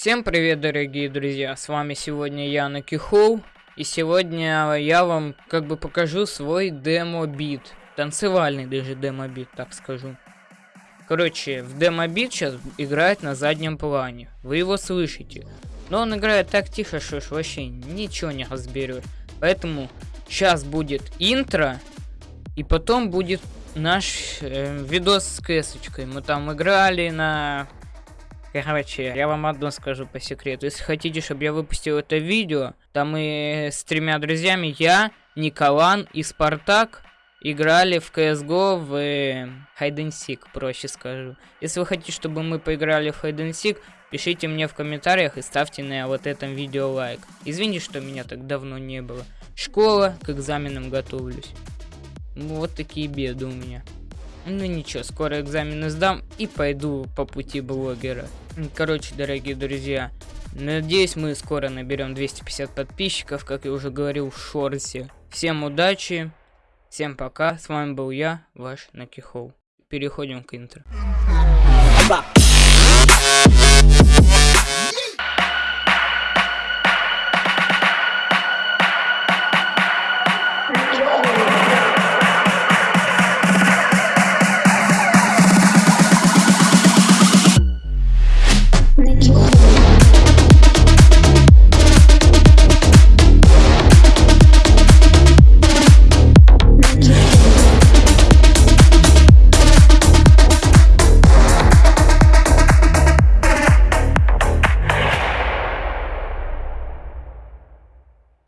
Всем привет, дорогие друзья, с вами сегодня я, Накихоу, и сегодня я вам как бы покажу свой демо-бит, танцевальный даже демо-бит, так скажу. Короче, в демо-бит сейчас играет на заднем плане, вы его слышите, но он играет так тихо, что ж вообще ничего не разберет, поэтому сейчас будет интро, и потом будет наш э, видос с кэсочкой, мы там играли на Короче, я вам одно скажу по секрету. Если хотите, чтобы я выпустил это видео, там мы с тремя друзьями, я, Николан и Спартак, играли в CSGO в э, Hide and Seek, проще скажу. Если вы хотите, чтобы мы поиграли в Hide and Seek, пишите мне в комментариях и ставьте на вот этом видео лайк. Извините, что меня так давно не было. Школа, к экзаменам готовлюсь. Вот такие беды у меня. Ну ничего, скоро экзамены сдам и пойду по пути блогера. Короче, дорогие друзья, надеюсь мы скоро наберем 250 подписчиков, как я уже говорил в шорсе. Всем удачи, всем пока, с вами был я, ваш Накихоу. Переходим к интро.